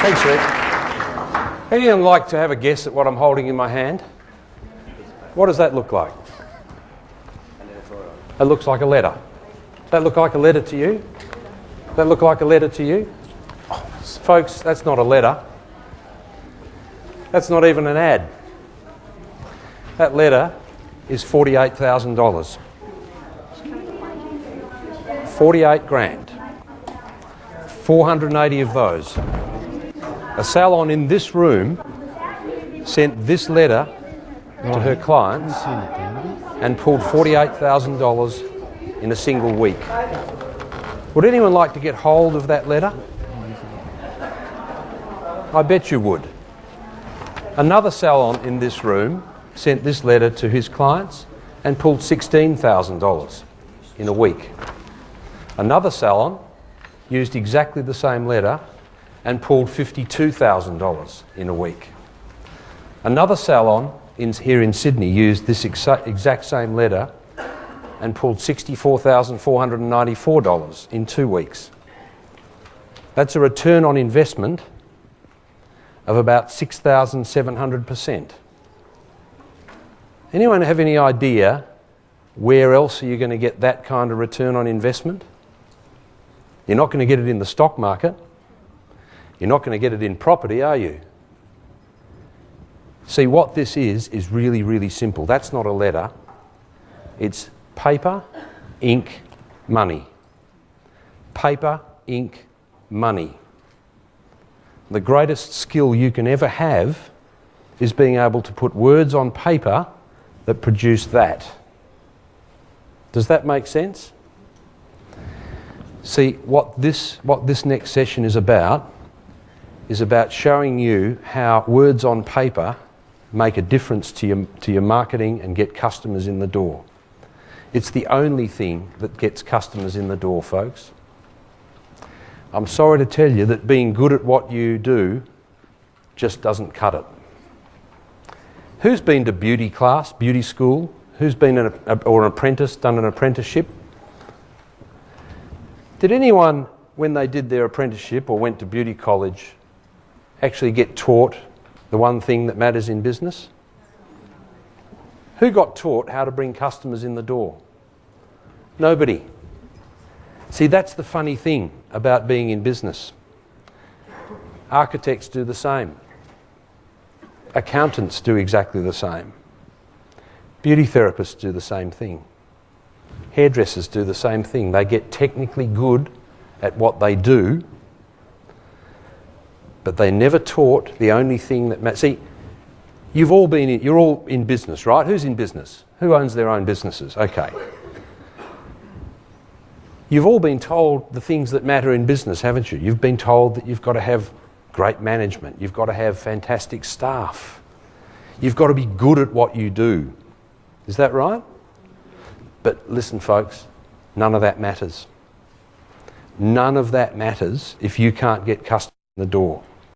Thanks, Rick. Anyone like to have a guess at what I'm holding in my hand? What does that look like? It looks like a letter. Does that look like a letter to you? Does that look like a letter to you? Folks, that's not a letter. That's not even an ad. That letter is $48,000. 48 grand. 480 of those. A salon in this room sent this letter to her clients and pulled $48,000 in a single week. Would anyone like to get hold of that letter? I bet you would. Another salon in this room sent this letter to his clients and pulled $16,000 in a week. Another salon used exactly the same letter and pulled $52,000 in a week. Another salon in, here in Sydney used this exa exact same letter and pulled $64,494 in two weeks. That's a return on investment of about 6,700%. Anyone have any idea where else are you going to get that kind of return on investment? You're not going to get it in the stock market. You're not going to get it in property, are you? See, what this is, is really, really simple. That's not a letter. It's paper, ink, money. Paper, ink, money. The greatest skill you can ever have is being able to put words on paper that produce that. Does that make sense? See, what this, what this next session is about is about showing you how words on paper make a difference to your, to your marketing and get customers in the door. It's the only thing that gets customers in the door, folks. I'm sorry to tell you that being good at what you do just doesn't cut it. Who's been to beauty class, beauty school? Who's been an, or an apprentice, done an apprenticeship? Did anyone, when they did their apprenticeship or went to beauty college, actually get taught the one thing that matters in business? Who got taught how to bring customers in the door? Nobody. See, that's the funny thing about being in business. Architects do the same. Accountants do exactly the same. Beauty therapists do the same thing. Hairdressers do the same thing. They get technically good at what they do, but they never taught the only thing that matters. See, you've all been in, you're all in business, right? Who's in business? Who owns their own businesses? Okay. You've all been told the things that matter in business, haven't you? You've been told that you've got to have great management, you've got to have fantastic staff, you've got to be good at what you do. Is that right? But listen, folks, none of that matters. None of that matters if you can't get customers in the door.